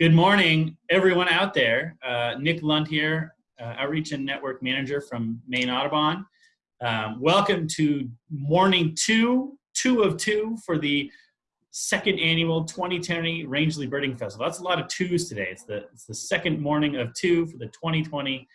Good morning, everyone out there. Uh, Nick Lund here, uh, Outreach and Network Manager from Maine Audubon. Um, welcome to morning two, two of two for the second annual 2020 Rangeley Birding Festival. That's a lot of twos today. It's the, it's the second morning of two for the 2020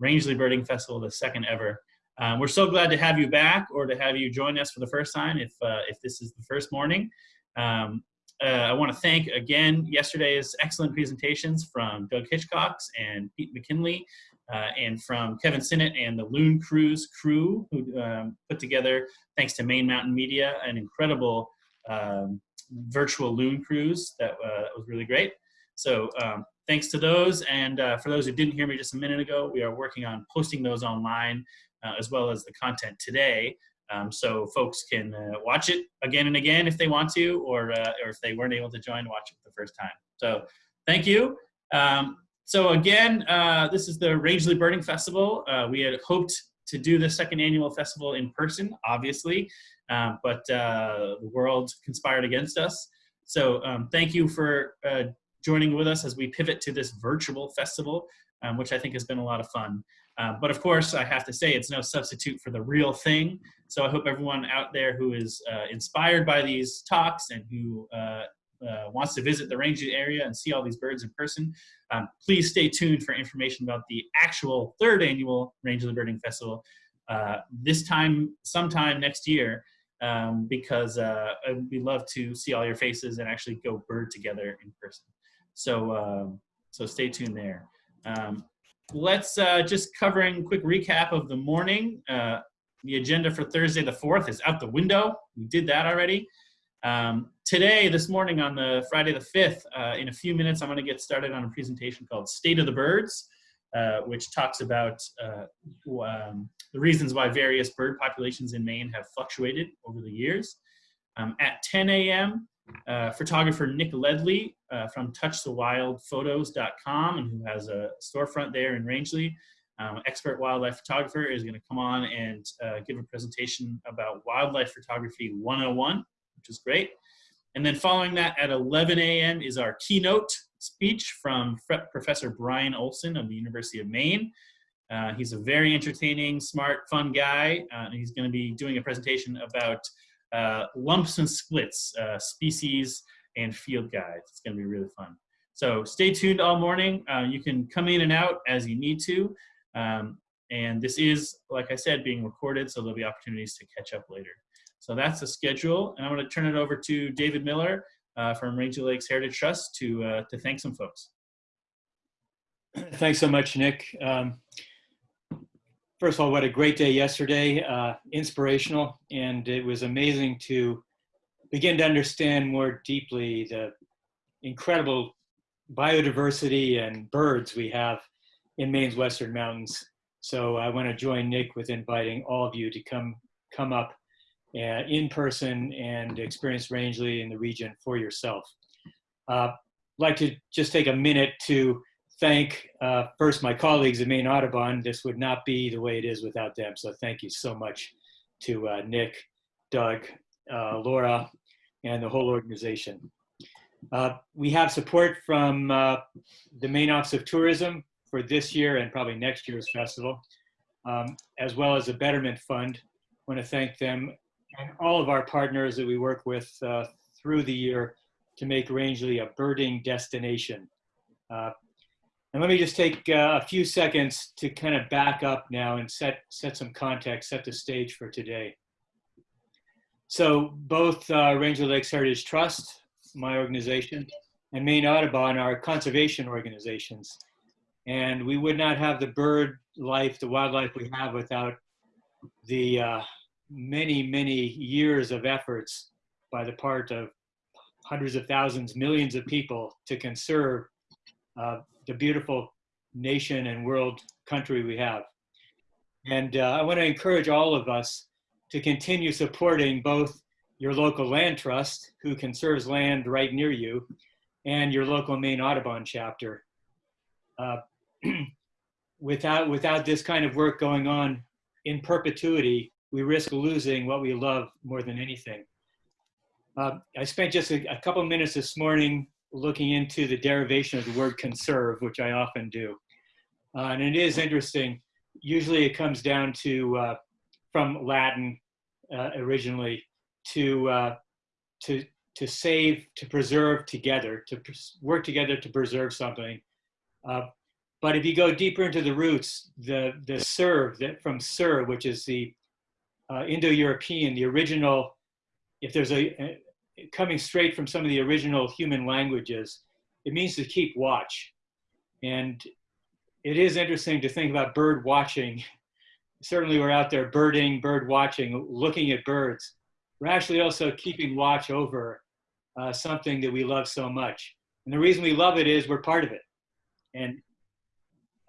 Rangeley Birding Festival, the second ever. Um, we're so glad to have you back or to have you join us for the first time if, uh, if this is the first morning. Um, uh, I want to thank again yesterday's excellent presentations from Doug Hitchcox and Pete McKinley uh, and from Kevin Sinnott and the Loon Cruise crew who um, put together, thanks to Maine Mountain Media, an incredible um, virtual Loon Cruise that uh, was really great. So um, thanks to those. And uh, for those who didn't hear me just a minute ago, we are working on posting those online uh, as well as the content today um, so folks can uh, watch it again and again if they want to, or, uh, or if they weren't able to join, watch it the first time. So thank you. Um, so again, uh, this is the Rangeley Birding Festival. Uh, we had hoped to do the second annual festival in person, obviously, um, but uh, the world conspired against us. So um, thank you for uh, joining with us as we pivot to this virtual festival, um, which I think has been a lot of fun. Uh, but of course, I have to say it's no substitute for the real thing. So I hope everyone out there who is uh, inspired by these talks and who uh, uh wants to visit the Rangeley area and see all these birds in person, um, please stay tuned for information about the actual third annual Rangeley Birding Festival uh, this time, sometime next year, um, because uh, we love to see all your faces and actually go bird together in person. So, um, so stay tuned there. Um, let's uh, just covering quick recap of the morning. Uh, the agenda for Thursday the 4th is out the window. We did that already. Um, today, this morning on the Friday the 5th, uh, in a few minutes, I'm gonna get started on a presentation called State of the Birds, uh, which talks about uh, um, the reasons why various bird populations in Maine have fluctuated over the years. Um, at 10 a.m., uh, photographer Nick Ledley uh, from touchthewildphotos.com and who has a storefront there in Rangeley. Um, expert wildlife photographer is going to come on and uh, give a presentation about wildlife photography 101, which is great. And then following that at 11 a.m. is our keynote speech from Professor Brian Olsen of the University of Maine. Uh, he's a very entertaining, smart, fun guy. Uh, and he's going to be doing a presentation about uh, lumps and splits, uh, species and field guides. It's gonna be really fun. So stay tuned all morning. Uh, you can come in and out as you need to. Um, and this is, like I said, being recorded, so there'll be opportunities to catch up later. So that's the schedule. And I'm gonna turn it over to David Miller uh, from Rangeley Lakes Heritage Trust to, uh, to thank some folks. Thanks so much, Nick. Um, first of all, what a great day yesterday, uh, inspirational, and it was amazing to begin to understand more deeply the incredible biodiversity and birds we have in Maine's Western Mountains. So I want to join Nick with inviting all of you to come come up uh, in person and experience Rangeley in the region for yourself. Uh, I'd like to just take a minute to thank uh, first my colleagues at Maine Audubon. This would not be the way it is without them. So thank you so much to uh, Nick, Doug, uh, Laura, and the whole organization. Uh, we have support from uh, the Maine Office of Tourism for this year and probably next year's festival, um, as well as the Betterment Fund. I want to thank them and all of our partners that we work with uh, through the year to make Rangeley a birding destination. Uh, and let me just take uh, a few seconds to kind of back up now and set, set some context, set the stage for today. So both uh, Rangeley Lakes Heritage Trust, my organization, and Maine Audubon are conservation organizations. And we would not have the bird life, the wildlife we have without the uh, many, many years of efforts by the part of hundreds of thousands, millions of people to conserve uh, the beautiful nation and world country we have. And uh, I want to encourage all of us to continue supporting both your local land trust, who conserves land right near you, and your local Maine Audubon chapter. Uh, without, without this kind of work going on in perpetuity, we risk losing what we love more than anything. Uh, I spent just a, a couple minutes this morning looking into the derivation of the word conserve, which I often do. Uh, and it is interesting. Usually it comes down to, uh, from Latin uh, originally, to, uh, to, to save, to preserve together, to work together to preserve something. Uh, but if you go deeper into the roots, the, the serve, that from ser, which is the uh, Indo-European, the original, if there's a, a, coming straight from some of the original human languages, it means to keep watch. And it is interesting to think about bird watching. Certainly we're out there birding, bird watching, looking at birds. We're actually also keeping watch over uh, something that we love so much. And the reason we love it is we're part of it. And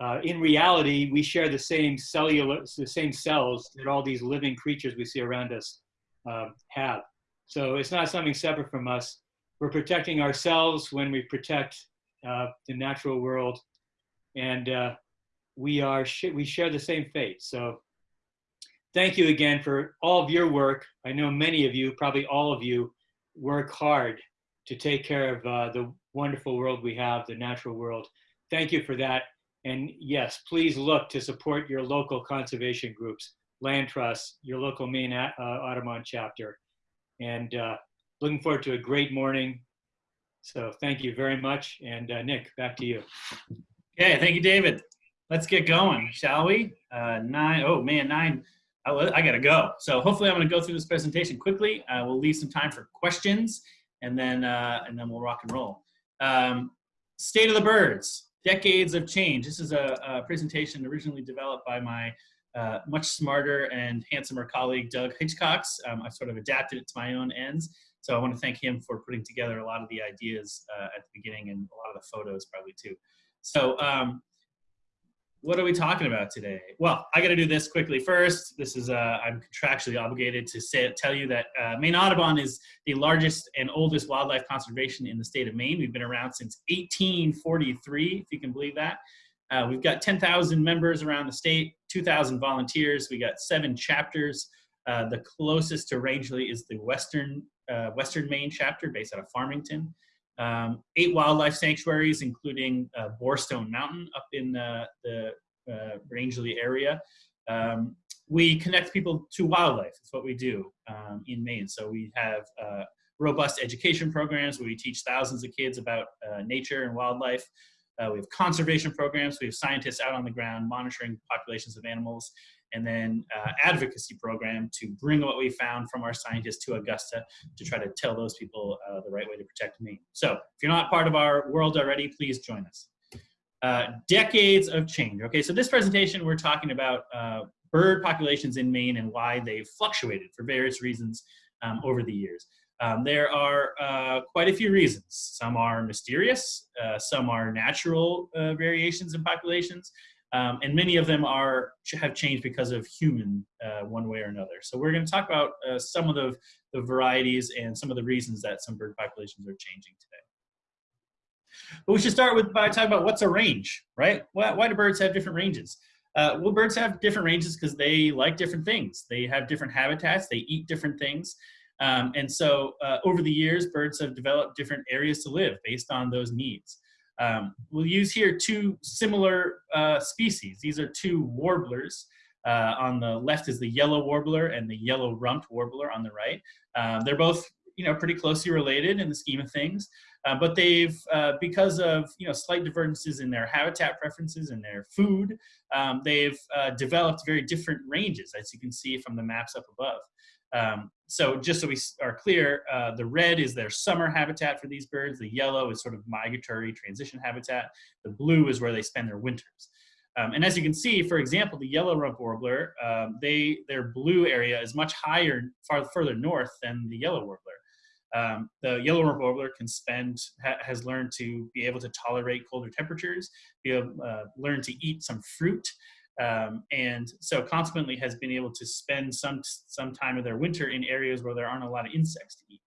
uh, in reality, we share the same cellular, the same cells that all these living creatures we see around us uh, have. So it's not something separate from us. We're protecting ourselves when we protect uh, the natural world, and uh, we are we share the same fate. So thank you again for all of your work. I know many of you, probably all of you, work hard to take care of uh, the wonderful world we have, the natural world. Thank you for that. And yes, please look to support your local conservation groups, land trusts, your local Maine uh, Audubon chapter. And uh, looking forward to a great morning. So thank you very much. And uh, Nick, back to you. Okay, thank you, David. Let's get going, shall we? Uh, nine, oh man, nine. I, I gotta go. So hopefully I'm gonna go through this presentation quickly. Uh, we'll leave some time for questions and then, uh, and then we'll rock and roll. Um, state of the birds decades of change. This is a, a presentation originally developed by my uh, much smarter and handsomer colleague, Doug Hitchcox. Um, I've sort of adapted it to my own ends. So I want to thank him for putting together a lot of the ideas uh, at the beginning and a lot of the photos probably too. So um, what are we talking about today? Well, I got to do this quickly first. This is, uh, I'm contractually obligated to say, tell you that uh, Maine Audubon is the largest and oldest wildlife conservation in the state of Maine. We've been around since 1843, if you can believe that. Uh, we've got 10,000 members around the state, 2,000 volunteers. We got seven chapters. Uh, the closest to Rangeley is the Western, uh, Western Maine chapter based out of Farmington um, eight wildlife sanctuaries, including uh, Mountain up in the, the uh, Rangeley area. Um, we connect people to wildlife. It's what we do um, in Maine. So we have uh, robust education programs where we teach thousands of kids about uh, nature and wildlife. Uh, we have conservation programs. We have scientists out on the ground monitoring populations of animals and then uh, advocacy program to bring what we found from our scientists to Augusta to try to tell those people uh, the right way to protect Maine. So if you're not part of our world already, please join us. Uh, decades of change. Okay, so this presentation we're talking about uh, bird populations in Maine and why they've fluctuated for various reasons um, over the years. Um, there are uh, quite a few reasons. Some are mysterious, uh, some are natural uh, variations in populations, um, and many of them are have changed because of human uh, one way or another. So we're going to talk about uh, some of the, the varieties and some of the reasons that some bird populations are changing today. But we should start with by talking about what's a range, right? Why, why do birds have different ranges? Uh, well, birds have different ranges because they like different things. They have different habitats. They eat different things. Um, and so uh, over the years, birds have developed different areas to live based on those needs. Um, we'll use here two similar uh, species. These are two warblers. Uh, on the left is the yellow warbler and the yellow rumped warbler on the right. Um, they're both you know, pretty closely related in the scheme of things, uh, but they've, uh, because of you know, slight divergences in their habitat preferences and their food, um, they've uh, developed very different ranges, as you can see from the maps up above. Um, so just so we are clear, uh, the red is their summer habitat for these birds. The yellow is sort of migratory transition habitat. The blue is where they spend their winters. Um, and as you can see, for example, the yellow rump warbler, um, they, their blue area is much higher, far further north than the yellow warbler. Um, the yellow rump warbler can spend, ha has learned to be able to tolerate colder temperatures, be able, uh, learn to eat some fruit, um, and so consequently has been able to spend some, some time of their winter in areas where there aren't a lot of insects to eat.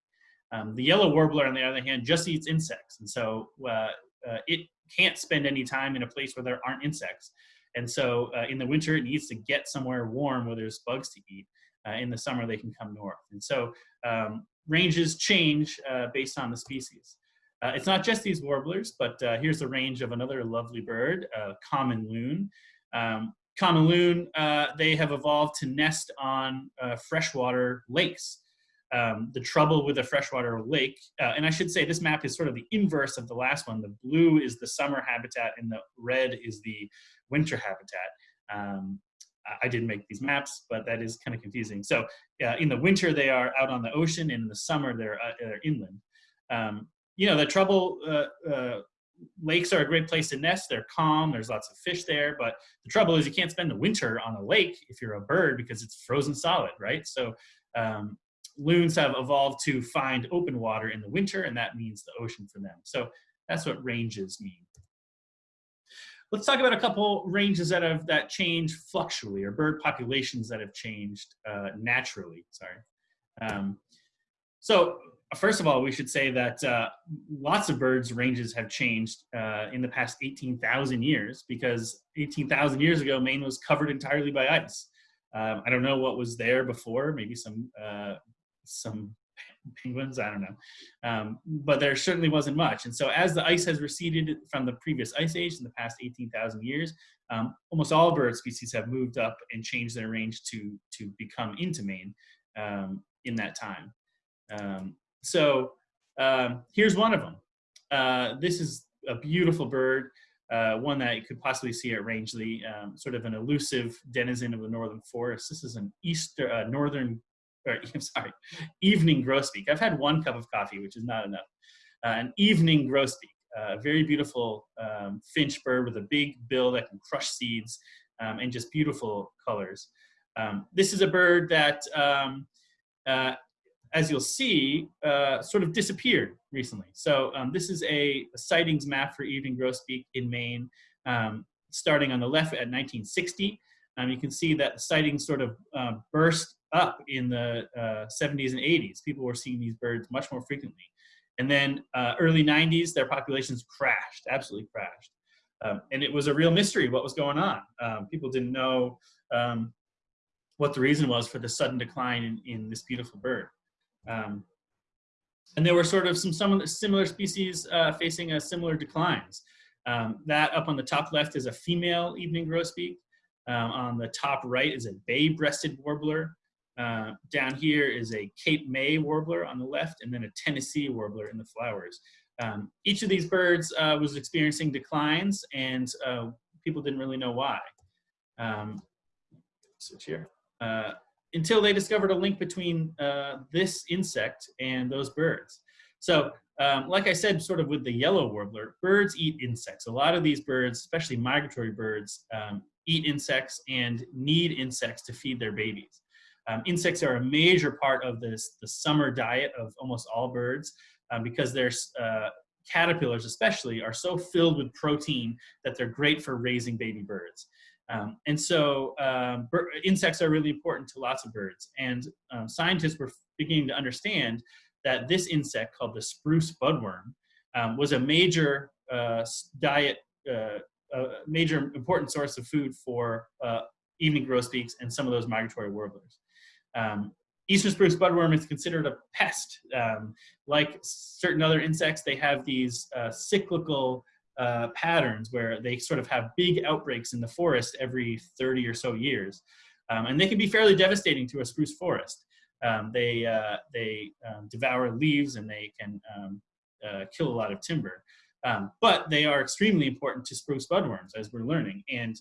Um, the yellow warbler, on the other hand, just eats insects. And so uh, uh, it can't spend any time in a place where there aren't insects. And so uh, in the winter, it needs to get somewhere warm where there's bugs to eat. Uh, in the summer, they can come north. And so um, ranges change uh, based on the species. Uh, it's not just these warblers, but uh, here's a range of another lovely bird, uh, common loon. Um, common loon, uh, they have evolved to nest on uh, freshwater lakes. Um, the trouble with a freshwater lake, uh, and I should say this map is sort of the inverse of the last one. The blue is the summer habitat and the red is the winter habitat. Um, I didn't make these maps, but that is kind of confusing. So uh, in the winter, they are out on the ocean, and in the summer, they're, uh, they're inland. Um, you know, the trouble, uh, lakes are a great place to nest. They're calm, there's lots of fish there, but the trouble is you can't spend the winter on a lake if you're a bird because it's frozen solid, right? So um, loons have evolved to find open water in the winter, and that means the ocean for them. So that's what ranges mean. Let's talk about a couple ranges that have that change fluctually, or bird populations that have changed uh, naturally. Sorry. Um, so first of all, we should say that uh, lots of birds' ranges have changed uh, in the past 18,000 years because 18,000 years ago, Maine was covered entirely by ice. Um, I don't know what was there before, maybe some uh, some penguins, I don't know. Um, but there certainly wasn't much. And so as the ice has receded from the previous ice age in the past 18,000 years, um, almost all bird species have moved up and changed their range to, to become into Maine um, in that time. Um, so um, here's one of them. Uh, this is a beautiful bird, uh, one that you could possibly see at Rangeley, um, sort of an elusive denizen of the northern forest. This is an easter, uh, northern or I'm sorry, evening grosbeak. I've had one cup of coffee, which is not enough. Uh, an evening grosbeak, a uh, very beautiful um, finch bird with a big bill that can crush seeds um, and just beautiful colors. Um, this is a bird that, uh, as you'll see, uh, sort of disappeared recently. So um, this is a, a, sightings map for evening grosbeak in Maine, um, starting on the left at 1960. you can see that sightings sort of uh, burst up in the uh, 70s and 80s. People were seeing these birds much more frequently. And then uh, early 90s, their populations crashed, absolutely crashed. Um, and it was a real mystery what was going on. Um, people didn't know um, what the reason was for the sudden decline in, in this beautiful bird. Um, and there were sort of some, some similar species uh, facing a similar declines. Um, that up on the top left is a female evening grosbeak. Um, on the top right is a bay-breasted warbler. Uh, down here is a Cape May warbler on the left, and then a Tennessee warbler in the flowers. Um, each of these birds uh, was experiencing declines, and uh, people didn't really know why. Um, switch here. Until they discovered a link between uh, this insect and those birds. So, um, like I said, sort of with the yellow warbler, birds eat insects. A lot of these birds, especially migratory birds, um, eat insects and need insects to feed their babies. Um, insects are a major part of this, the summer diet of almost all birds um, because their uh, caterpillars especially are so filled with protein that they're great for raising baby birds. Um, and so um, insects are really important to lots of birds. And um, scientists were beginning to understand that this insect called the spruce budworm um, was a major uh, diet, uh, a major important source of food for uh, evening grosbeaks and some of those migratory warblers. Eastern spruce budworm is considered a pest. Like certain other insects, they have these uh, cyclical uh, patterns where they sort of have big outbreaks in the forest every 30 or so years. Um, and they can be fairly devastating to a spruce forest. Um, they uh, they um, devour leaves and they can um, uh, kill a lot of timber. Um, but they are extremely important to spruce budworms, as we're learning. And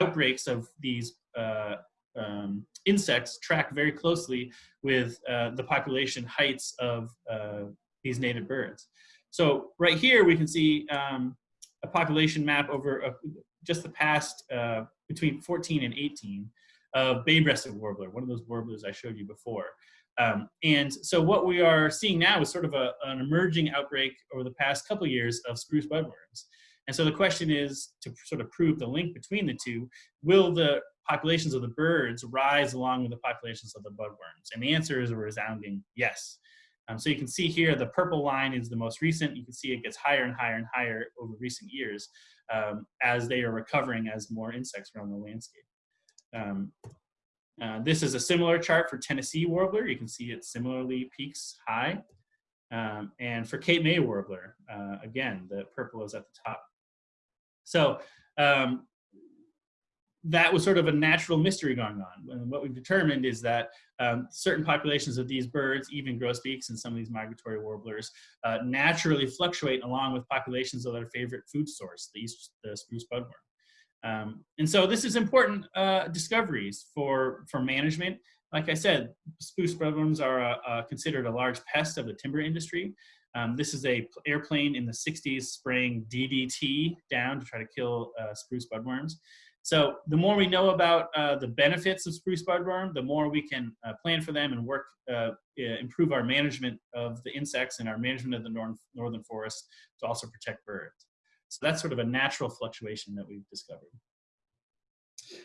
outbreaks of these uh, um, insects track very closely with uh, the population heights of uh, these native birds. So right here we can see um, a population map over a, just the past uh, between 14 and 18 of bay-breasted warbler, one of those warblers I showed you before. Um, and so what we are seeing now is sort of a, an emerging outbreak over the past couple years of spruce budworms. And so the question is to sort of prove the link between the two, will the populations of the birds rise along with the populations of the budworms? And the answer is a resounding yes. Um, so you can see here, the purple line is the most recent. You can see it gets higher and higher and higher over recent years um, as they are recovering as more insects are on the landscape. Um, uh, this is a similar chart for Tennessee warbler. You can see it similarly peaks high. Um, and for Cape May warbler, uh, again, the purple is at the top. So um, that was sort of a natural mystery going on. And what we've determined is that um, certain populations of these birds, even grosbeaks and some of these migratory warblers, uh, naturally fluctuate along with populations of their favorite food source, the, east, the spruce budworm. Um, and so this is important uh, discoveries for, for management. Like I said, spruce budworms are a, a considered a large pest of the timber industry. Um, this is a airplane in the 60s spraying DDT down to try to kill uh, spruce budworms. So the more we know about uh, the benefits of spruce budworm, the more we can uh, plan for them and work, uh, improve our management of the insects and our management of the nor northern forest to also protect birds. So that's sort of a natural fluctuation that we've discovered.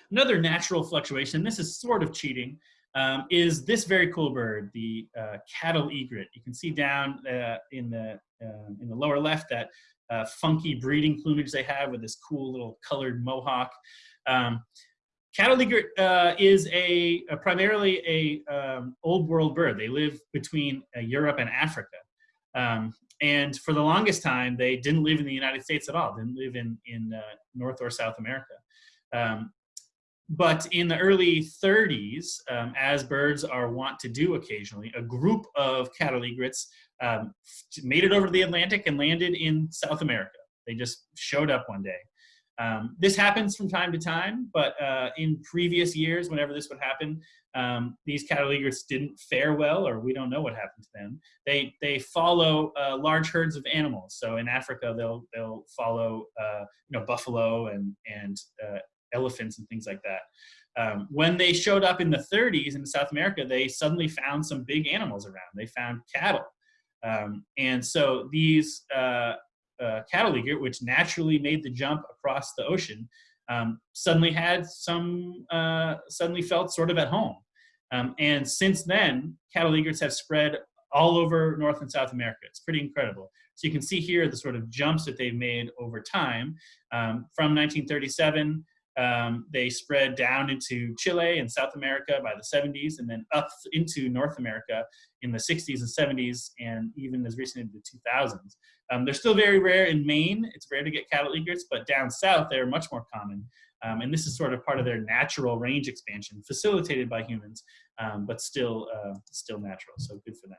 Another natural fluctuation, this is sort of cheating, um, is this very cool bird, the uh, cattle egret. You can see down uh, in, the, um, in the lower left that uh, funky breeding plumage they have with this cool little colored mohawk. Um, cattle uh, is a, a, primarily a um, old world bird. They live between uh, Europe and Africa. Um, and for the longest time, they didn't live in the United States at all, didn't live in, in uh, North or South America. Um, but in the early 30s, um, as birds are wont to do occasionally, a group of cattle egrets um, made it over to the Atlantic and landed in South America. They just showed up one day. Um, this happens from time to time, but uh, in previous years, whenever this would happen, um, these cattle didn't fare well, or we don't know what happened to them. They they follow uh, large herds of animals. So in Africa, they'll they'll follow uh, you know buffalo and and uh, elephants and things like that. Um, when they showed up in the 30s in South America, they suddenly found some big animals around. They found cattle. Um, and so these uh, uh, cattle which naturally made the jump across the ocean, um, suddenly had some, uh, suddenly felt sort of at home. Um, and since then, cattle egrets have spread all over North and South America. It's pretty incredible. So you can see here the sort of jumps that they've made over time. Um, from 1937 um, they spread down into Chile and South America by the 70s and then up into North America in the 60s and 70s and even as recent as the 2000s. Um, they're still very rare in Maine. It's rare to get cattle egrets, but down south they're much more common. Um, and this is sort of part of their natural range expansion facilitated by humans, um, but still, uh, still natural, so good for them.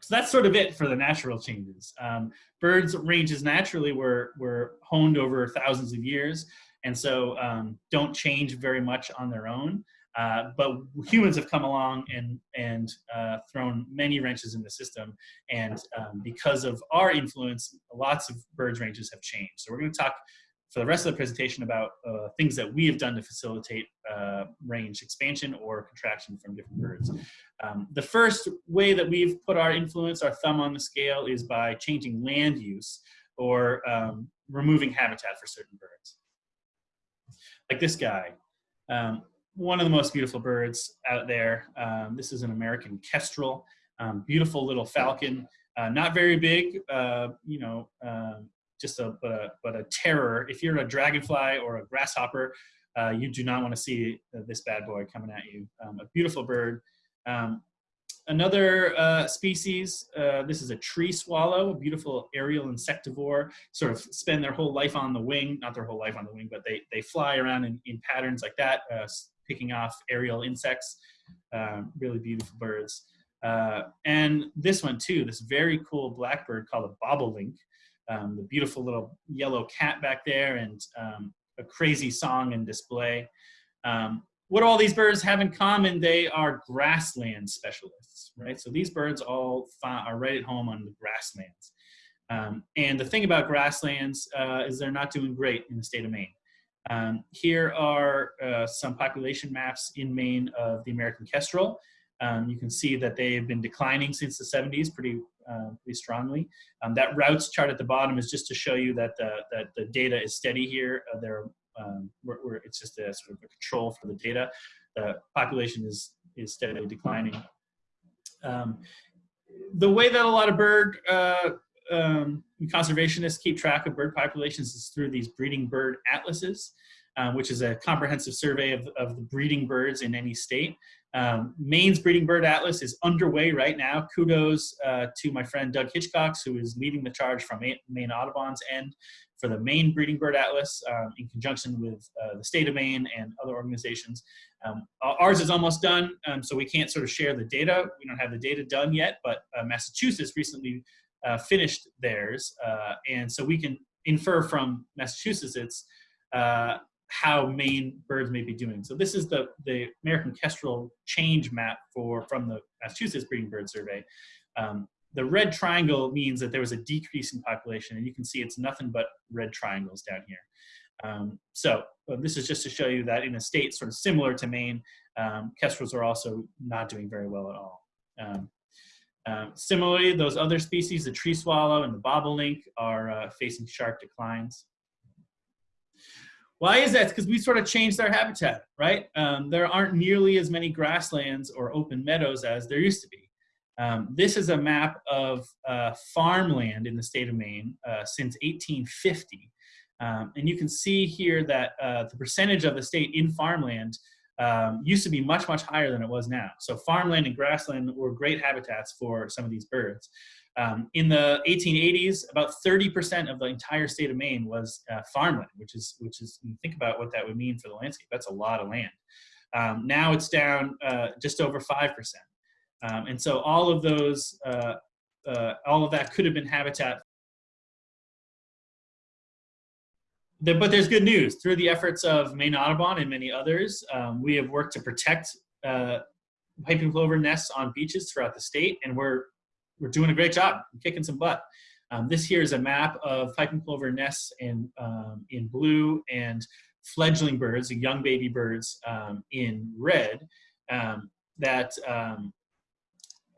So that's sort of it for the natural changes. Um, birds' ranges naturally were, were honed over thousands of years, and so um, don't change very much on their own. Uh, but humans have come along and, and uh, thrown many wrenches in the system. And um, because of our influence, lots of birds' ranges have changed. So we're going to talk for the rest of the presentation about uh, things that we have done to facilitate uh, range expansion or contraction from different birds. Um, the first way that we've put our influence, our thumb on the scale, is by changing land use or um, removing habitat for certain birds. Like this guy, um, one of the most beautiful birds out there. Um, this is an American kestrel, um, beautiful little falcon, uh, not very big, uh, you know, um, just a but, a but a terror. If you're a dragonfly or a grasshopper, uh, you do not want to see this bad boy coming at you. Um, a beautiful bird. Um, another uh, species, uh, this is a tree swallow, a beautiful aerial insectivore, sort of spend their whole life on the wing, not their whole life on the wing, but they, they fly around in, in patterns like that, uh, picking off aerial insects, um, really beautiful birds. Uh, and this one too, this very cool blackbird called a bobolink, um, the beautiful little yellow cat back there and um, a crazy song and display. Um, what all these birds have in common, they are grassland specialists, right? So these birds all are right at home on the grasslands. Um, and the thing about grasslands uh, is they're not doing great in the state of Maine. Um, here are uh, some population maps in Maine of the American kestrel. Um, you can see that they've been declining since the 70s pretty, uh, pretty strongly. Um, that routes chart at the bottom is just to show you that the, that the data is steady here. Uh, there, um, it's just a sort of a control for the data. The population is, is steadily declining. Um, the way that a lot of bird uh, um, conservationists keep track of bird populations is through these breeding bird atlases. Um, which is a comprehensive survey of, of the breeding birds in any state. Um, Maine's Breeding Bird Atlas is underway right now. Kudos uh, to my friend Doug Hitchcox, who is leading the charge from Maine Audubon's end for the Maine Breeding Bird Atlas um, in conjunction with uh, the state of Maine and other organizations. Um, ours is almost done, um, so we can't sort of share the data. We don't have the data done yet, but uh, Massachusetts recently uh, finished theirs, uh, and so we can infer from Massachusetts it's how Maine birds may be doing. So this is the, the American Kestrel change map for from the Massachusetts Breeding Bird Survey. Um, the red triangle means that there was a decrease in population, and you can see it's nothing but red triangles down here. Um, so well, this is just to show you that in a state sort of similar to Maine, um, kestrels are also not doing very well at all. Um, uh, similarly, those other species, the tree swallow and the bobolink, are uh, facing sharp declines. Why is that? Because we sort of changed their habitat, right? Um, there aren't nearly as many grasslands or open meadows as there used to be. Um, this is a map of uh, farmland in the state of Maine uh, since 1850. Um, and you can see here that uh, the percentage of the state in farmland um, used to be much, much higher than it was now. So farmland and grassland were great habitats for some of these birds. Um, in the 1880s, about 30% of the entire state of Maine was uh, farmland, which is, which is, think about what that would mean for the landscape, that's a lot of land. Um, now it's down uh, just over 5%. Um, and so all of those, uh, uh all of that could have been habitat. but there's good news. Through the efforts of Maine Audubon and many others, um, we have worked to protect uh, piping plover nests on beaches throughout the state, and we're we're doing a great job, kicking some butt. Um, this here is a map of piping plover nests in, um, in blue and fledgling birds, young baby birds um, in red um, that, um,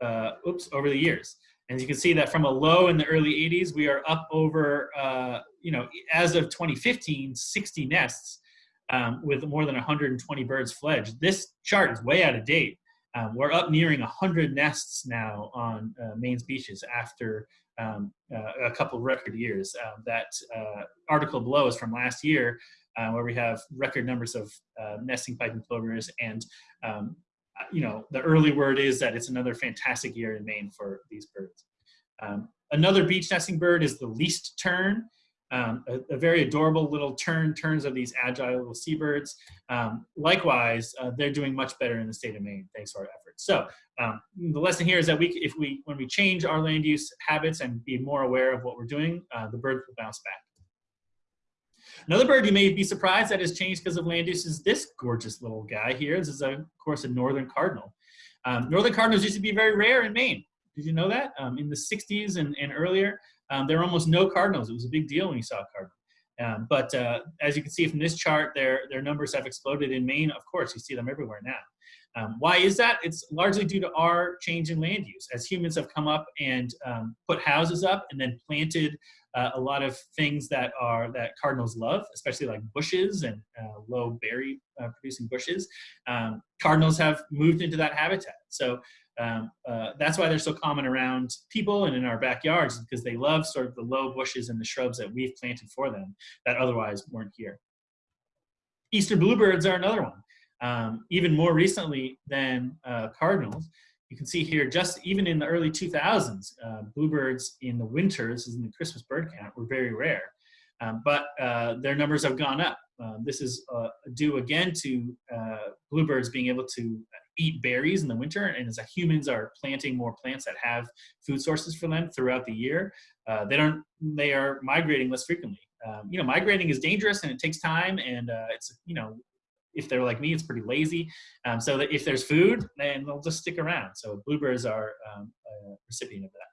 uh, oops, over the years. And you can see that from a low in the early 80s, we are up over, uh, you know, as of 2015, 60 nests um, with more than 120 birds fledged. This chart is way out of date. Um, we're up nearing 100 nests now on uh, Maine's beaches after um, uh, a couple record years. Uh, that article below is from last year, uh, where we have record numbers of uh, nesting piping plovers. And, um, you know, the early word is that it's another fantastic year in Maine for these birds. Um, another beach nesting bird is the least tern. Um, a, a, very adorable little tern, terns of these agile little seabirds. Um, likewise, uh, they're doing much better in the state of Maine thanks to our efforts. So um, the lesson here is that we, if we, when we change our land use habits and be more aware of what we're doing, uh, the birds will bounce back. Another bird you may be surprised that has changed because of land use is this gorgeous little guy here. This is, a, of course, a northern cardinal. Um, northern cardinals used to be very rare in Maine. Did you know that? Um, in the 60s and, and earlier, um, there were almost no cardinals. It was a big deal when you saw a cardinal. Um, but uh, as you can see from this chart, their, their numbers have exploded in Maine. Of course, you see them everywhere now. Um, why is that? It's largely due to our change in land use. As humans have come up and um, put houses up and then planted uh, a lot of things that are that cardinals love, especially like bushes and uh, low berry uh, producing bushes. Um, cardinals have moved into that habitat. So um, uh, that's why they're so common around people and in our backyards because they love sort of the low bushes and the shrubs that we've planted for them that otherwise weren't here. Eastern bluebirds are another one. Um, even more recently than uh, cardinals, you can see here just even in the early 2000s, uh, bluebirds in the winters, in the Christmas bird count, were very rare. Um, but uh, their numbers have gone up. Uh, this is uh, due again to uh, bluebirds being able to eat berries in the winter, and as humans are planting more plants that have food sources for them throughout the year, uh, they don't. They are migrating less frequently. Um, you know, migrating is dangerous and it takes time, and uh, it's you know, if they're like me, it's pretty lazy. Um, so that if there's food, then they'll just stick around. So bluebirds are um, a recipient of that.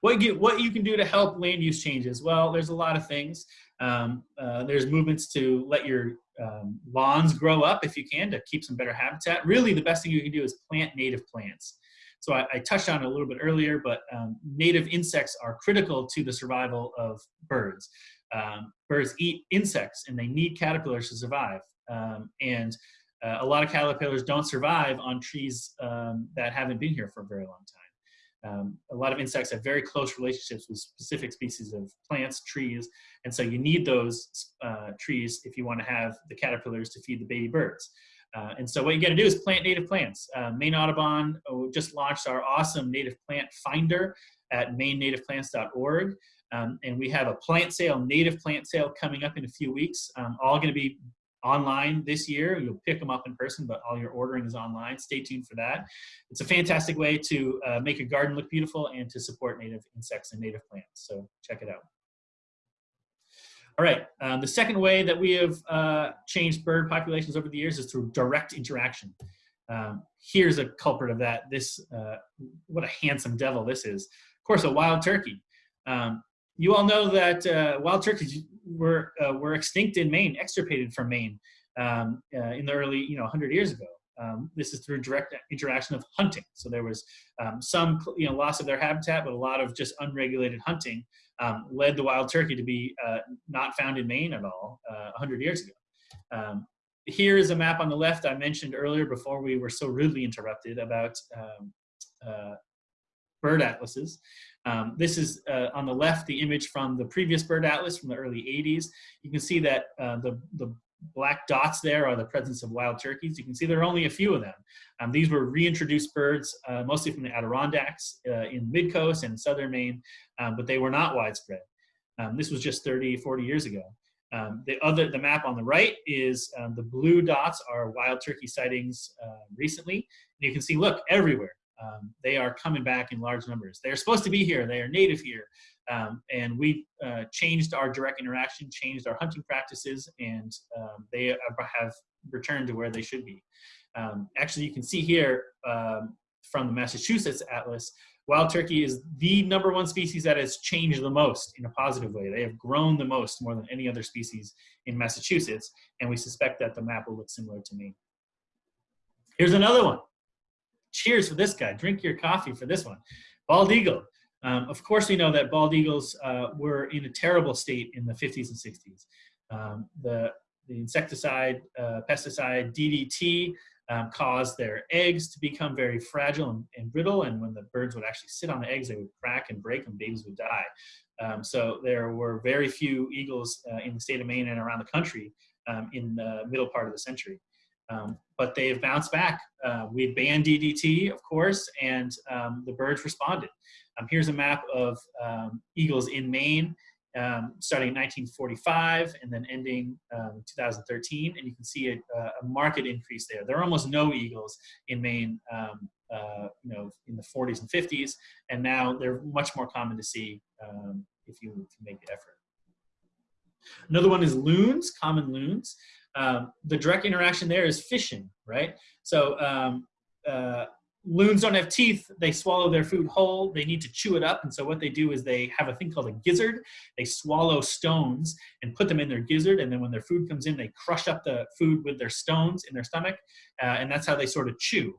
What you, what you can do to help land use changes? Well, there's a lot of things. Um, uh, there's movements to let your um, lawns grow up if you can to keep some better habitat. Really, the best thing you can do is plant native plants. So I, I touched on it a little bit earlier, but um, native insects are critical to the survival of birds. Um, birds eat insects and they need caterpillars to survive. Um, and uh, a lot of caterpillars don't survive on trees um, that haven't been here for a very long time. Um, a lot of insects have very close relationships with specific species of plants, trees, and so you need those uh, trees if you want to have the caterpillars to feed the baby birds. Uh, and so what you got to do is plant native plants. Uh, Maine Audubon oh, just launched our awesome native plant finder at mainnativeplants.org. Um, and we have a plant sale, native plant sale coming up in a few weeks, um, all going to be online this year. You'll pick them up in person, but all your ordering is online. Stay tuned for that. It's a fantastic way to uh, make your garden look beautiful and to support native insects and native plants. So check it out. All right, um, the second way that we have uh, changed bird populations over the years is through direct interaction. Um, here's a culprit of that. This, uh, what a handsome devil this is. Of course, a wild turkey. Um, you all know that uh, wild turkeys were, uh, were extinct in Maine, extirpated from Maine um, uh, in the early, you know, 100 years ago. Um, this is through direct interaction of hunting. So there was um, some, you know, loss of their habitat, but a lot of just unregulated hunting um, led the wild turkey to be uh, not found in Maine at all uh, 100 years ago. Um, here is a map on the left I mentioned earlier before we were so rudely interrupted about um, uh, bird atlases. Um, this is uh, on the left, the image from the previous bird atlas from the early 80s. You can see that uh, the, the black dots there are the presence of wild turkeys. You can see there are only a few of them. Um, these were reintroduced birds, uh, mostly from the Adirondacks uh, in mid-coast and southern Maine, um, but they were not widespread. Um, this was just 30, 40 years ago. Um, the other, the map on the right is um, the blue dots are wild turkey sightings uh, recently. And you can see, look, everywhere. Um, they are coming back in large numbers. They are supposed to be here. They are native here. Um, and we uh, changed our direct interaction, changed our hunting practices, and um, they have returned to where they should be. Um, actually, you can see here um, from the Massachusetts Atlas, wild turkey is the number one species that has changed the most in a positive way. They have grown the most, more than any other species in Massachusetts, and we suspect that the map will look similar to me. Here's another one. Cheers for this guy. Drink your coffee for this one. Bald eagle. Um, of course, we know that bald eagles uh, were in a terrible state in the 50s and 60s. Um, the, the insecticide, uh, pesticide, DDT, um, caused their eggs to become very fragile and, and, brittle. And when the birds would actually sit on the eggs, they would crack and break and babies would die. Um, so there were very few eagles uh, in the state of Maine and around the country um, in the middle part of the century. Um, but they have bounced back. Uh, we banned DDT, of course, and um, the birds responded. Um, here's a map of um, eagles in Maine, um, starting in 1945 and then ending um, 2013, and you can see a, a, marked increase there. There are almost no eagles in Maine, uh, you know, in the 40s and 50s, and now they're much more common to see if you can make the effort. Another one is loons, common loons. Um, the direct interaction there is fishing, right? So uh, loons don't have teeth. They swallow their food whole. They need to chew it up. And so what they do is they have a thing called a gizzard. They swallow stones and put them in their gizzard. And then when their food comes in, they crush up the food with their stones in their stomach. Uh, and that's how they sort of chew.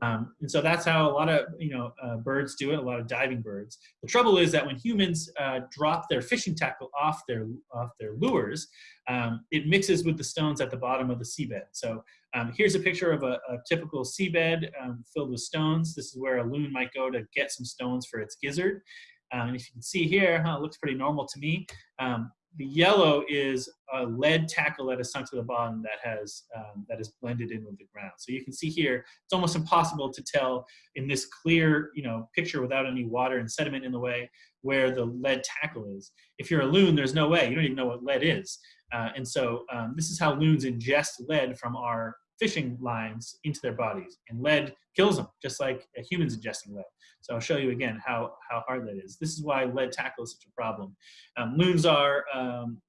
Um, and so that's how a lot of you know uh, birds do it. A lot of diving birds. The trouble is that when humans uh, drop their fishing tackle off their off their lures, um, it mixes with the stones at the bottom of the seabed. So um, here's a picture of a, a typical seabed um, filled with stones. This is where a loon might go to get some stones for its gizzard. Um, and if you can see here, huh, it looks pretty normal to me. The yellow is a lead tackle that is sunk to the bottom that has um, that is blended in with the ground. So you can see here, it's almost impossible to tell in this clear, you know, picture without any water and sediment in the way where the lead tackle is. If you're a loon, there's no way. You don't even know what lead is. Uh, and so um, this is how loons ingest lead from our fishing lines into their bodies. And lead kills them, just like a human's ingesting lead. So I'll show you again how, how hard that is. This is why lead tackle is such a problem. Um, loons are, um,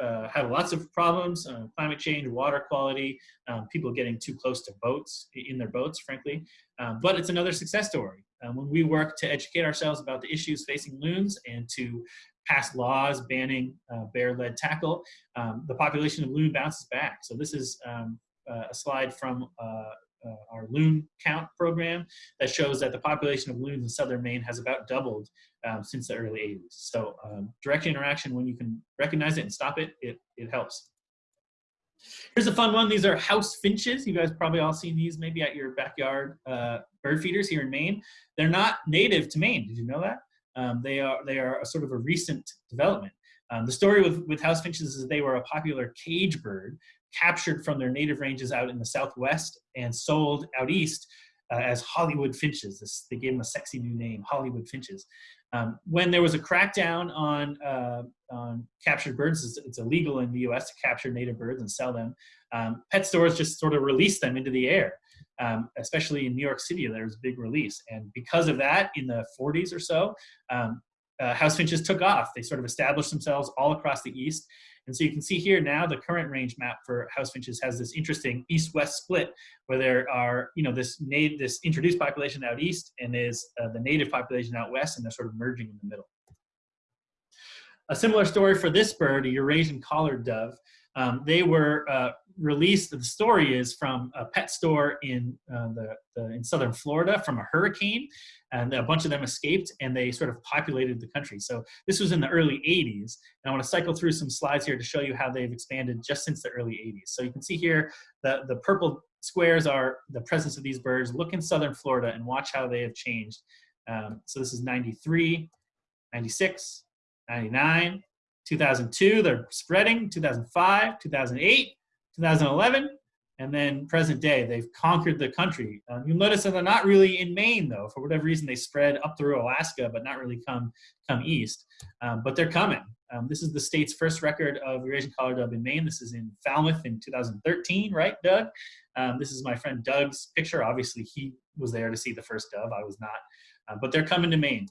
uh, have lots of problems, uh, climate change, water quality, um, people getting too close to boats, in their boats, frankly. Um, but it's another success story. Um, when we work to educate ourselves about the issues facing loons and to pass laws banning uh, bear lead tackle, um, the population of loon bounces back. So this is um, a slide from uh, uh, our loon count program that shows that the population of loons in southern Maine has about doubled um, since the early 80s. So um, direct interaction, when you can recognize it and stop it, it, it helps. Here's a fun one. These are house finches. You guys probably all seen these maybe at your backyard uh, bird feeders here in Maine. They're not native to Maine. Did you know that? Um, they are they are a sort of a recent development. Um, the story with, with house finches is that they were a popular cage bird captured from their native ranges out in the southwest and sold out east uh, as Hollywood finches. This, they gave them a sexy new name, Hollywood finches. Um, when there was a crackdown on, uh, on captured birds, it's, it's, illegal in the US to capture native birds and sell them, um, pet stores just sort of released them into the air. Um, especially in New York City, there was a big release. And because of that, in the 40s or so, um, uh, house finches took off. They sort of established themselves all across the East. And so you can see here now the current range map for house finches has this interesting east-west split where there are, you know, this native, this introduced population out east and is uh, the native population out west and they're sort of merging in the middle. A similar story for this bird, a Eurasian collared dove. Um, they were uh, released, the story is from a pet store in, uh, the, the, in southern Florida from a hurricane, and a bunch of them escaped and they sort of populated the country. So this was in the early 80s, and I want to cycle through some slides here to show you how they've expanded just since the early 80s. So you can see here the, the purple squares are the presence of these birds. Look in southern Florida and watch how they have changed. Um, so this is 93, 96, 99, 2002, they're spreading, 2005, 2008, 2011, and then present day, they've conquered the country. Um, you'll notice that they're not really in Maine, though. For whatever reason, they spread up through Alaska, but not really come, come east. Um, but they're coming. Um, this is the state's first record of Eurasian collared dove in Maine. This is in Falmouth in 2013, right, Doug? Um, this is my friend Doug's picture. Obviously, he was there to see the first dove. I was not. Uh, but they're coming to Maine.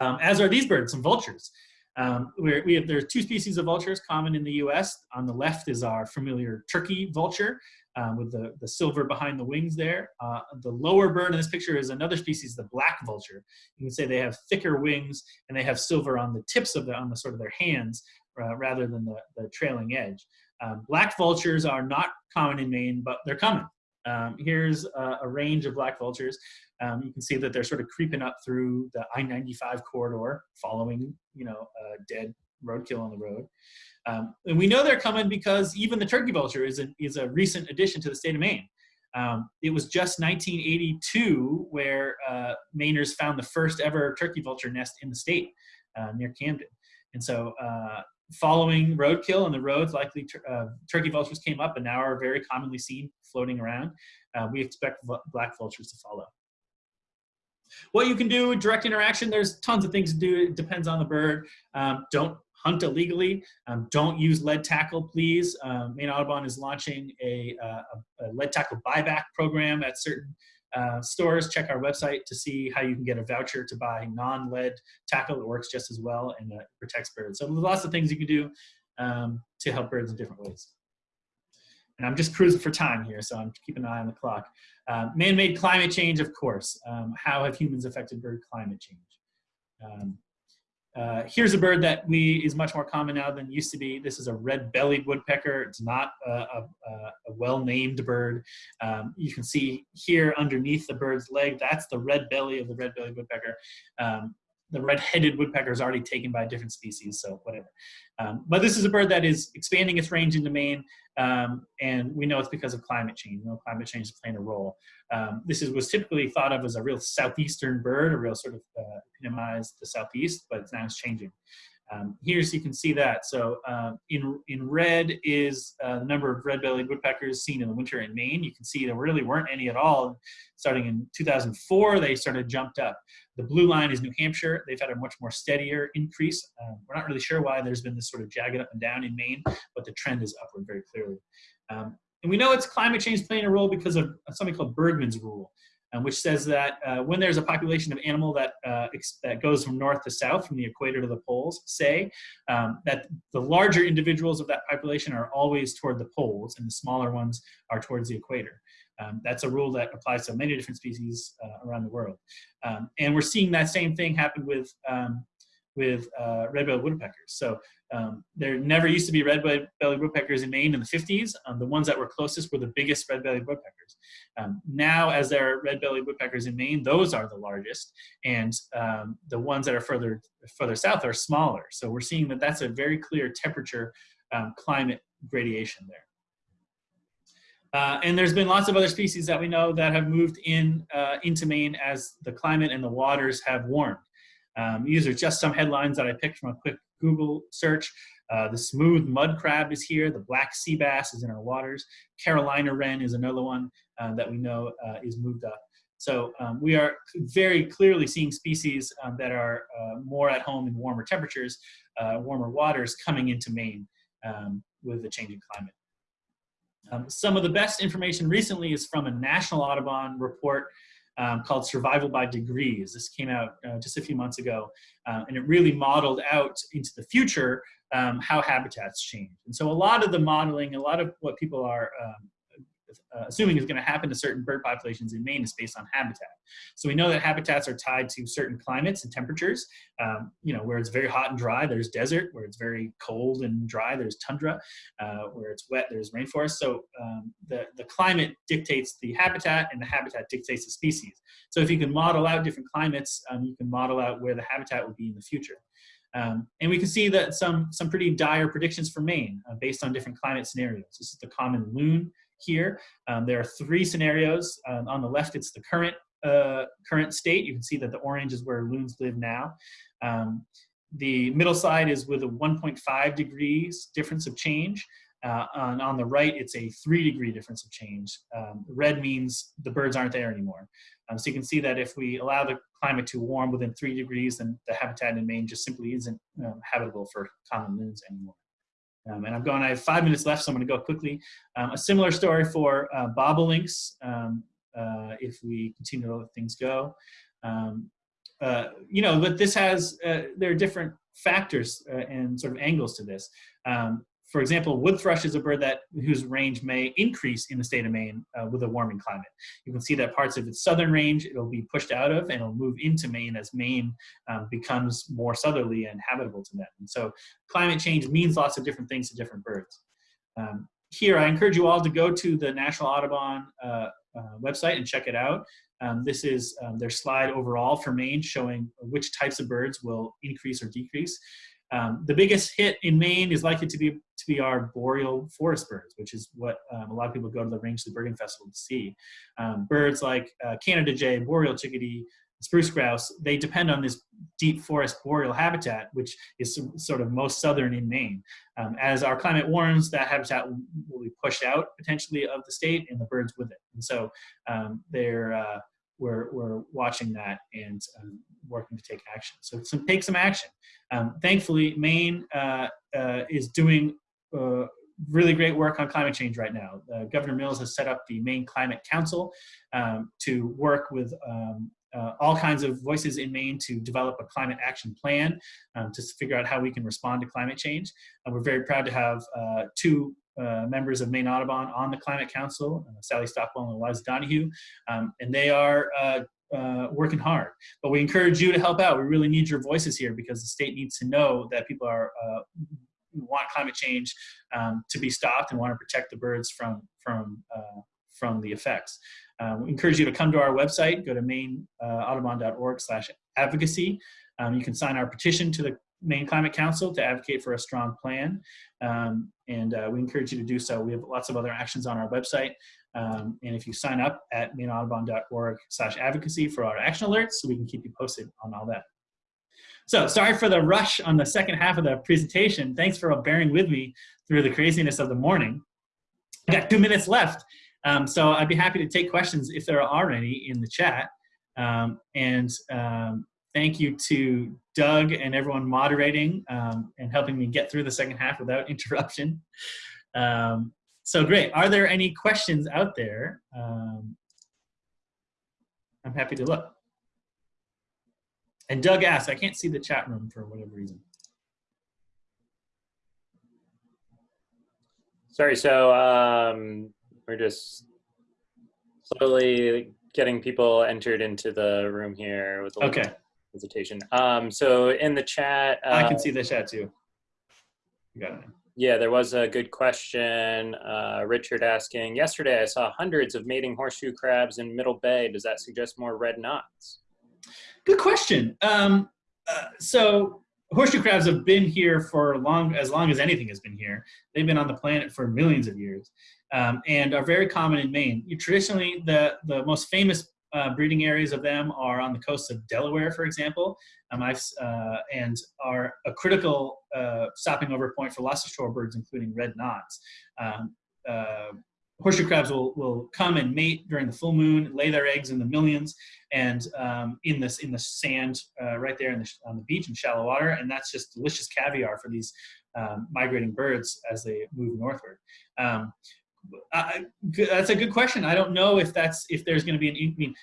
Um, as are these birds, some vultures. Um, we have, there are two species of vultures common in the US. On the left is our familiar turkey vulture um, with the, the silver behind the wings there. Uh, the lower bird in this picture is another species, the black vulture. You can say they have thicker wings and they have silver on the tips of the, on the sort of their hands uh, rather than the, the trailing edge. Um, black vultures are not common in Maine, but they're coming. Um, here's a, a, range of black vultures. Um, you can see that they're sort of creeping up through the I-95 corridor, following, you know, a dead roadkill on the road. Um, and we know they're coming because even the turkey vulture is a, is a recent addition to the state of Maine. Um, it was just 1982 where uh, Mainers found the first ever turkey vulture nest in the state uh, near Camden. And so uh, following roadkill on the roads, likely uh, turkey vultures came up and now are very commonly seen floating around. Uh, we expect black vultures to follow. What you can do, direct interaction, there's tons of things to do. It depends on the bird. Um, don't hunt illegally. Um, don't use lead tackle, please. Um, Maine Audubon is launching a, uh, a, lead tackle buyback program at certain uh, stores. Check our website to see how you can get a voucher to buy non-lead tackle. It works just as well and uh, protects birds. So there's lots of things you can do um, to help birds in different ways. And I'm just cruising for time here, so I'm keeping an eye on the clock. Uh, Man-made climate change, of course. Um, how have humans affected bird climate change? Um, uh, here's a bird that we is much more common now than used to be. This is a red-bellied woodpecker. It's not a, a, a well-named bird. Um, you can see here underneath the bird's leg, that's the red belly of the red-bellied woodpecker. The red-headed woodpecker is already taken by a different species, so whatever. Um, but this is a bird that is expanding its range into Maine, um, and we know it's because of climate change. You know, climate change is playing a role. Um, this is, was typically thought of as a real southeastern bird, a real sort of uh, epitomized the southeast, but now it's changing. Um, here, you can see that. So uh, in, in red is uh, the number of red-bellied woodpeckers seen in the winter in Maine. You can see there really weren't any at all. Starting in 2004, they started jumped up. The blue line is New Hampshire. They've had a much more steadier increase. Um, we're not really sure why there's been this sort of jagged up and down in Maine, but the trend is upward very clearly. Um, and we know it's climate change playing a role because of something called Bergmann's rule um, which says that uh, when there's a population of animal that, uh, that goes from north to south, from the equator to the poles, say, um, that the larger individuals of that population are always toward the poles and the smaller ones are towards the equator. Um, that's a rule that applies to many different species uh, around the world. Um, and we're seeing that same thing happen with, um, with uh, red-bellied woodpeckers. So um, there never used to be red-bellied woodpeckers in Maine in the 50s. Um, the ones that were closest were the biggest red-bellied woodpeckers. Um, now, as there are red-bellied woodpeckers in Maine, those are the largest, and um, the ones that are further further south are smaller. So we're seeing that that's a very clear temperature um, climate gradation there. Uh, and there's been lots of other species that we know that have moved in uh, into Maine as the climate and the waters have warmed. Um, these are just some headlines that I picked from a quick Google search. Uh, the smooth mud crab is here. The black sea bass is in our waters. Carolina wren is another one uh, that we know uh, is moved up. So um, we are very clearly seeing species um, that are uh, more at home in warmer temperatures, warmer waters coming into Maine um, with the changing climate. Um, some of the best information recently is from a National Audubon report um, called Survival by Degrees. This came out uh, just a few months ago, uh, and it really modeled out into the future um, how habitats change. And so a lot of the modeling, a lot of what people are um, uh, assuming is going to happen to certain bird populations in Maine is based on habitat. So we know that habitats are tied to certain climates and temperatures. Um, you know, where it's very hot and dry, there's desert. Where it's very cold and dry, there's tundra. Uh, where it's wet, there's rainforest. So um, the, the climate dictates the habitat and the habitat dictates the species. So if you can model out different climates, um, you can model out where the habitat will be in the future. Um, and we can see that some, some pretty dire predictions for Maine uh, based on different climate scenarios. This is the common loon here. Um, there are three scenarios. Um, on the left, it's the current uh, current state. You can see that the orange is where loons live now. Um, the middle side is with a 1.5 degrees difference of change. Uh, on, on the right, it's a three degree difference of change. Um, red means the birds aren't there anymore. Um, so you can see that if we allow the climate to warm within three degrees, then the habitat in Maine just simply isn't um, habitable for common loons anymore. Um, and I'm going, I have five minutes left, so I'm going to go quickly. Um, a similar story for uh, bobolinks, um, uh, if we continue to let things go. Um, uh, you know, but this has, uh, there are different factors uh, and sort of angles to this. For example, wood thrush is a bird that whose range may increase in the state of Maine uh, with a warming climate. You can see that parts of its southern range it'll be pushed out of and it'll move into Maine as Maine um, becomes more southerly and habitable to them. And so climate change means lots of different things to different birds. Um, here, I encourage you all to go to the National Audubon uh, uh, website and check it out. Um, this is um, their slide overall for Maine showing which types of birds will increase or decrease. Um, the biggest hit in Maine is likely to be to be our boreal forest birds, which is what um, a lot of people go to the Rangeley Birding Festival to see. Um, birds like uh, Canada jay, boreal chickadee, spruce grouse, they depend on this deep forest boreal habitat, which is sort of most southern in Maine. Um, as our climate warms, that habitat will, be pushed out potentially of the state and the birds with it. And so um, they're uh, we're, we're watching that and um, working to take action. So take some action. Um, thankfully, Maine uh, uh, is doing uh, really great work on climate change right now. Uh, Governor Mills has set up the Maine Climate Council um, to work with um, uh, all kinds of voices in Maine to develop a climate action plan um, to figure out how we can respond to climate change. And we're very proud to have uh, two uh, members of Maine Audubon on the Climate Council, Sally Stockwell and Eliza Donoghue, um, and they are uh, working hard. But we encourage you to help out. We really need your voices here because the state needs to know that people are uh, want climate change um, to be stopped and want to protect the birds from from from the effects. Um, we encourage you to come to our website, go to maineaudubon.org slash advocacy. Um, you can sign our petition to the Maine Climate Council to advocate for a strong plan. Um, and uh, we encourage you to do so. We have lots of other actions on our website. Um, and if you sign up at maineaudubon.org slash advocacy for our action alerts, so we can keep you posted on all that. So sorry for the rush on the second half of the presentation. Thanks for bearing with me through the craziness of the morning. I got two minutes left. Um, so I'd be happy to take questions if there are any in the chat. Um, and um, thank you to Doug and everyone moderating um, and helping me get through the second half without interruption. Um, so great. Are there any questions out there? Um, I'm happy to look. And Doug asked, I can't see the chat room for whatever reason. Sorry, so um, we're just slowly getting people entered into the room here with a okay hesitation. Um, so in the chat, uh, I can uh, see the chat too. got it. Yeah, there was a good question. Uh, Richard asking, yesterday I saw hundreds of mating horseshoe crabs in Middle Bay. Does that suggest more red knots? Good question. Um, uh, so horseshoe crabs have been here for long, as long as anything has been here. They've been on the planet for millions of years. um, and are very common in Maine. You, traditionally, the, the most famous uh, breeding areas of them are on the coast of Delaware, for example, um, I've, uh, and are a critical uh, stopping over point for lots of shorebirds, including red knots. Um, uh, horseshoe crabs will, will come and mate during the full moon, lay their eggs in the millions, and um, in this in the sand uh, right there the, on the beach in shallow water, and that's just delicious caviar for these um, migrating birds as they move northward. Um, I, that's a good question. I don't know if that's if there's going to be an. I mean,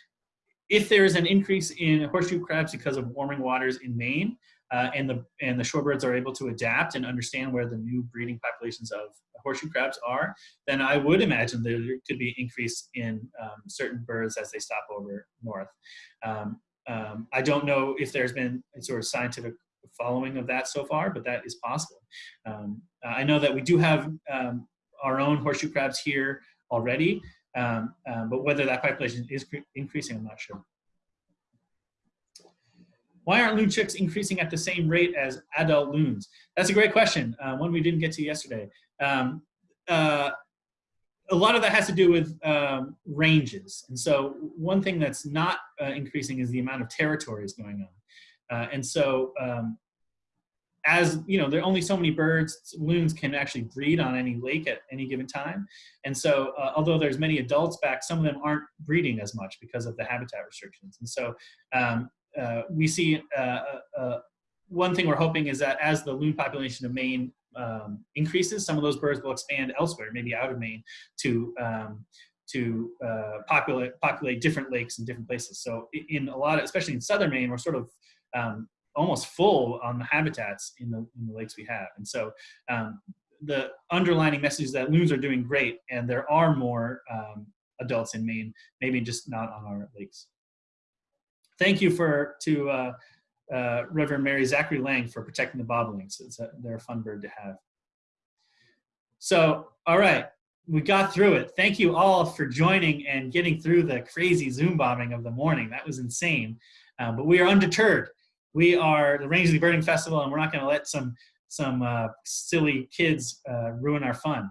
if there is an increase in horseshoe crabs because of warming waters in Maine, uh, and the and the shorebirds are able to adapt and understand where the new breeding populations of horseshoe crabs are, then I would imagine there could be increase in um, certain birds as they stop over north. Um, um, I don't know if there's been a sort of scientific following of that so far, but that is possible. Um, I know that we do have um, our own horseshoe crabs here already, um, but whether that population is increasing, I'm not sure. Why aren't loon chicks increasing at the same rate as adult loons? That's a great question, uh, one we didn't get to yesterday. Um, uh, a lot of that has to do with um, ranges. And so one thing that's not uh, increasing is the amount of territories going on. Uh, and so um, as you know, there are only so many birds, loons can actually breed on any lake at any given time. And so uh, although there's many adults back, some of them aren't breeding as much because of the habitat restrictions. And so um, uh, we see uh, uh, uh, one thing we're hoping is that as the loon population of Maine um, increases, some of those birds will expand elsewhere, maybe out of Maine, to um, to uh, populate populate different lakes in different places. So in a lot, of, especially in southern Maine, we're sort of um, almost full on the habitats in the, in the lakes we have. And so um, the underlining message is that loons are doing great and there are more um, adults in Maine, maybe just not on our lakes. Thank you for to uh, uh, Reverend Mary Zachary Lang for protecting the bobolinks. It's a, they're a fun bird to have. So, all right, we got through it. Thank you all for joining and getting through the crazy Zoom bombing of the morning. That was insane. Uh, but we are undeterred we are the Rangeley Birding Festival, and we're not going to let some some uh, silly kids uh, ruin our fun.